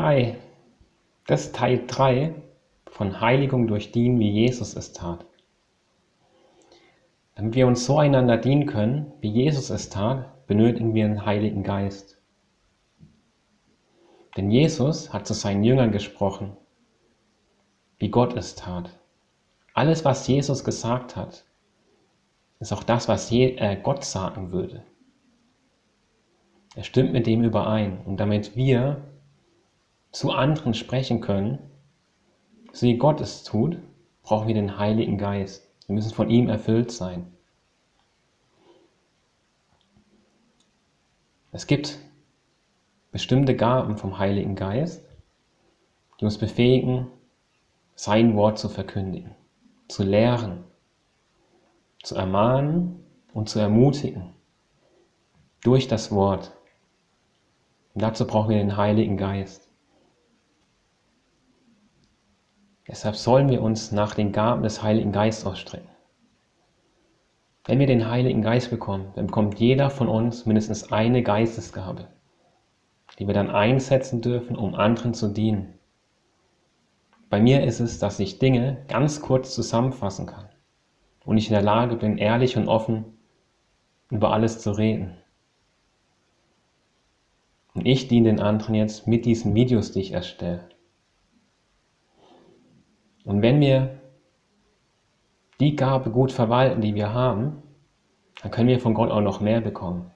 Hi, das ist Teil 3 von Heiligung durch Dienen, wie Jesus es tat. Damit wir uns so einander dienen können, wie Jesus es tat, benötigen wir einen Heiligen Geist. Denn Jesus hat zu seinen Jüngern gesprochen, wie Gott es tat. Alles, was Jesus gesagt hat, ist auch das, was äh, Gott sagen würde. Er stimmt mit dem überein. Und damit wir zu anderen sprechen können, so wie Gott es tut, brauchen wir den Heiligen Geist. Wir müssen von ihm erfüllt sein. Es gibt bestimmte Gaben vom Heiligen Geist, die uns befähigen, sein Wort zu verkündigen, zu lehren, zu ermahnen und zu ermutigen durch das Wort. Und dazu brauchen wir den Heiligen Geist. Deshalb sollen wir uns nach den Gaben des Heiligen Geistes ausstrecken. Wenn wir den Heiligen Geist bekommen, dann bekommt jeder von uns mindestens eine Geistesgabe, die wir dann einsetzen dürfen, um anderen zu dienen. Bei mir ist es, dass ich Dinge ganz kurz zusammenfassen kann und ich in der Lage bin, ehrlich und offen über alles zu reden. Und ich diene den anderen jetzt mit diesen Videos, die ich erstelle. Und wenn wir die Gabe gut verwalten, die wir haben, dann können wir von Gott auch noch mehr bekommen.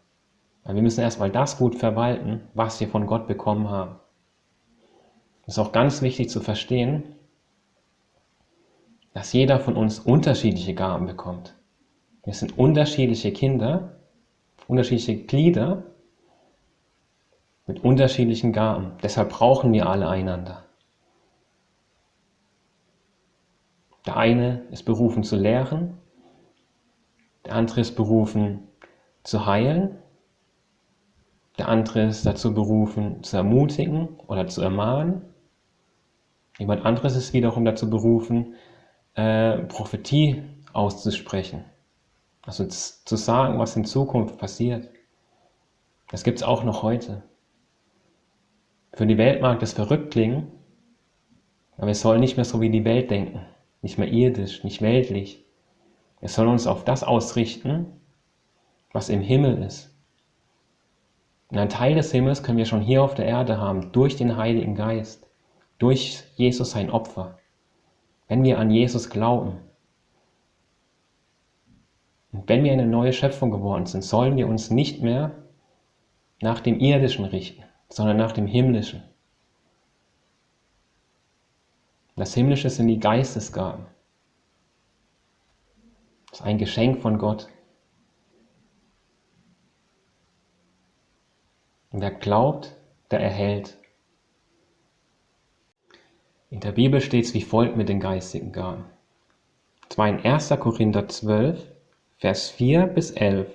Weil wir müssen erstmal das gut verwalten, was wir von Gott bekommen haben. Es ist auch ganz wichtig zu verstehen, dass jeder von uns unterschiedliche Gaben bekommt. Wir sind unterschiedliche Kinder, unterschiedliche Glieder mit unterschiedlichen Gaben. Deshalb brauchen wir alle einander. Der eine ist berufen zu lehren, der andere ist berufen zu heilen, der andere ist dazu berufen zu ermutigen oder zu ermahnen. Jemand anderes ist wiederum dazu berufen, äh, Prophetie auszusprechen. Also zu sagen, was in Zukunft passiert. Das gibt es auch noch heute. Für die Welt mag das verrückt klingen, aber wir sollen nicht mehr so wie die Welt denken nicht mehr irdisch, nicht weltlich. Wir sollen uns auf das ausrichten, was im Himmel ist. Und ein Teil des Himmels können wir schon hier auf der Erde haben, durch den Heiligen Geist, durch Jesus sein Opfer, wenn wir an Jesus glauben. Und wenn wir eine neue Schöpfung geworden sind, sollen wir uns nicht mehr nach dem Irdischen richten, sondern nach dem Himmlischen. Das Himmlische sind die Geistesgaben. Das ist ein Geschenk von Gott. Und wer glaubt, der erhält. In der Bibel steht es wie folgt mit den geistigen Gaben. Zwar in 1. Korinther 12, Vers 4 bis 11.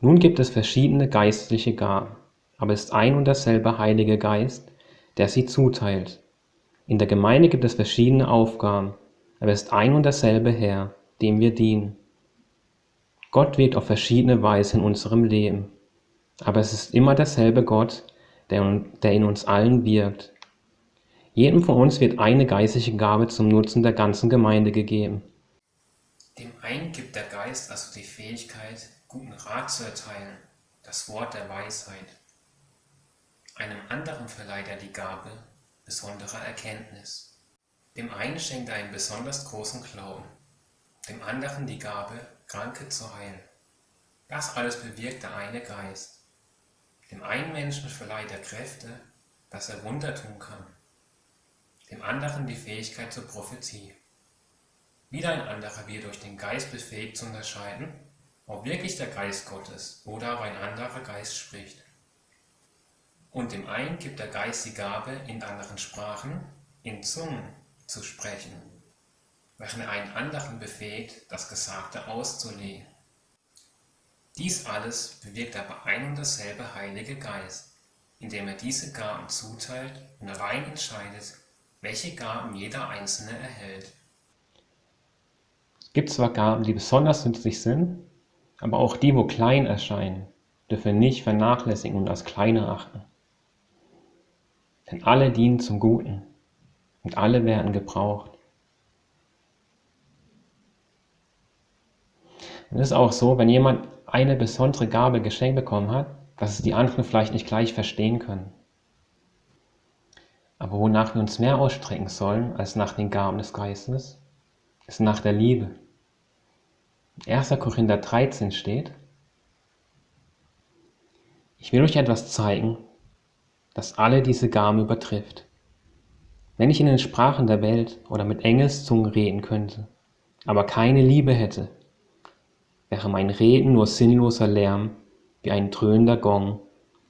Nun gibt es verschiedene geistliche Gaben, aber es ist ein und derselbe Heilige Geist, der sie zuteilt. In der Gemeinde gibt es verschiedene Aufgaben, aber es ist ein und derselbe Herr, dem wir dienen. Gott wirkt auf verschiedene Weise in unserem Leben, aber es ist immer derselbe Gott, der, der in uns allen wirkt. Jedem von uns wird eine geistliche Gabe zum Nutzen der ganzen Gemeinde gegeben. Dem einen gibt der Geist also die Fähigkeit, guten Rat zu erteilen, das Wort der Weisheit. Einem anderen verleiht er die Gabe, besonderer Erkenntnis. Dem einen schenkt er einen besonders großen Glauben, dem anderen die Gabe, Kranke zu heilen. Das alles bewirkt der eine Geist. Dem einen Menschen verleiht er Kräfte, dass er Wunder tun kann, dem anderen die Fähigkeit zur Prophetie. Wieder ein anderer wird durch den Geist befähigt zu unterscheiden, ob wirklich der Geist Gottes oder ob ein anderer Geist spricht. Und dem einen gibt der Geist die Gabe, in anderen Sprachen, in Zungen zu sprechen, während er einen anderen befähigt, das Gesagte auszulegen. Dies alles bewirkt aber ein und dasselbe Heilige Geist, indem er diese Gaben zuteilt und allein entscheidet, welche Gaben jeder Einzelne erhält. Es gibt zwar Gaben, die besonders nützlich sind, aber auch die, wo klein erscheinen, dürfen wir nicht vernachlässigen und als kleiner achten. Denn alle dienen zum Guten und alle werden gebraucht. Und es ist auch so, wenn jemand eine besondere Gabe geschenkt bekommen hat, dass es die anderen vielleicht nicht gleich verstehen können. Aber wonach wir uns mehr ausstrecken sollen als nach den Gaben des Geistes, ist nach der Liebe. 1. Korinther 13 steht, ich will euch etwas zeigen, das alle diese Gaben übertrifft. Wenn ich in den Sprachen der Welt oder mit Engelszungen reden könnte, aber keine Liebe hätte, wäre mein Reden nur sinnloser Lärm wie ein dröhnender Gong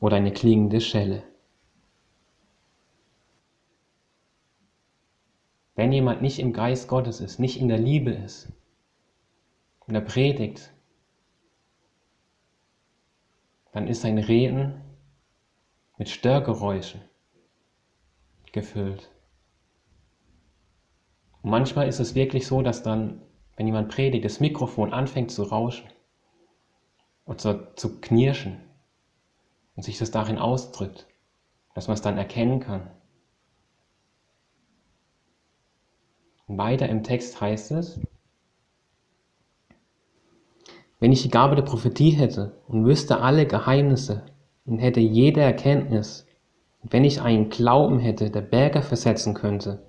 oder eine klingende Schelle. Wenn jemand nicht im Geist Gottes ist, nicht in der Liebe ist, in der Predigt, dann ist sein Reden mit Störgeräuschen gefüllt. Und manchmal ist es wirklich so, dass dann, wenn jemand predigt, das Mikrofon anfängt zu rauschen und zu, zu knirschen und sich das darin ausdrückt, dass man es dann erkennen kann. Und weiter im Text heißt es, wenn ich die Gabe der Prophetie hätte und wüsste alle Geheimnisse und hätte jede Erkenntnis, und wenn ich einen Glauben hätte, der Berge versetzen könnte,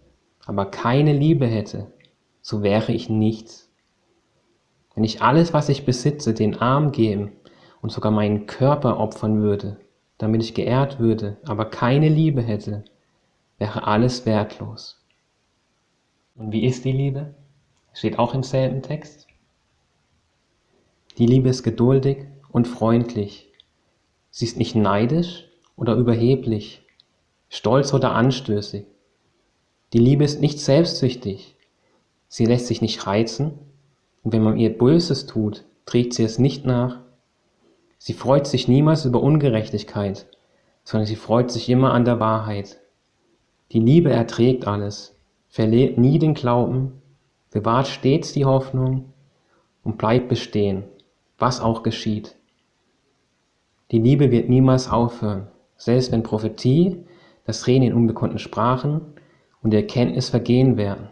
aber keine Liebe hätte, so wäre ich nichts. Wenn ich alles, was ich besitze, den Arm geben und sogar meinen Körper opfern würde, damit ich geehrt würde, aber keine Liebe hätte, wäre alles wertlos. Und wie ist die Liebe? Steht auch im selben Text. Die Liebe ist geduldig und freundlich. Sie ist nicht neidisch oder überheblich, stolz oder anstößig. Die Liebe ist nicht selbstsüchtig. Sie lässt sich nicht reizen und wenn man ihr Böses tut, trägt sie es nicht nach. Sie freut sich niemals über Ungerechtigkeit, sondern sie freut sich immer an der Wahrheit. Die Liebe erträgt alles, verliert nie den Glauben, bewahrt stets die Hoffnung und bleibt bestehen was auch geschieht. Die Liebe wird niemals aufhören, selbst wenn Prophetie, das Reden in unbekannten Sprachen und die Erkenntnis vergehen werden.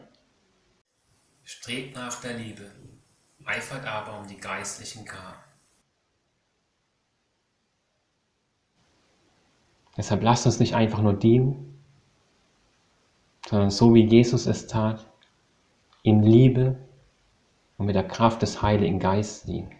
Strebt nach der Liebe, eifert aber um die geistlichen Gaben. Deshalb lasst uns nicht einfach nur dienen, sondern so wie Jesus es tat, in Liebe und mit der Kraft des Heiligen Geistes dienen.